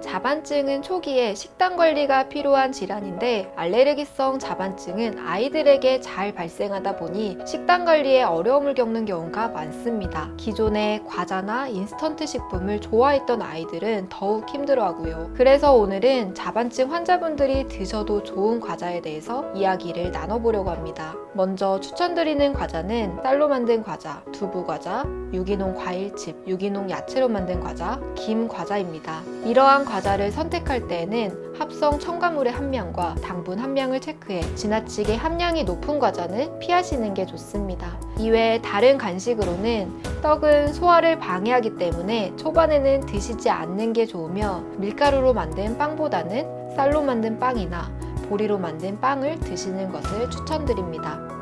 자반증은 초기에 식단 관리가 필요한 질환인데 알레르기성 자반증은 아이들에게 잘 발생하다 보니 식단 관리에 어려움을 겪는 경우가 많습니다. 기존에 과자나 인스턴트 식품을 좋아했던 아이들은 더욱 힘들어하고요. 그래서 오늘은 자반증 환자분들이 드셔도 좋은 과자에 대해서 이야기를 나눠보려고 합니다. 먼저 추천드리는 과자는 쌀로 만든 과자, 두부 과자, 유기농 과일칩, 유기농 야채로 만든 과자, 김 과자입니다. 이러한 과자를 선택할 때에는 합성 첨가물의 함량과 당분 함량을 체크해 지나치게 함량이 높은 과자는 피하시는 게 좋습니다. 이외에 다른 간식으로는 떡은 소화를 방해하기 때문에 초반에는 드시지 않는 게 좋으며 밀가루로 만든 빵보다는 쌀로 만든 빵이나 보리로 만든 빵을 드시는 것을 추천드립니다.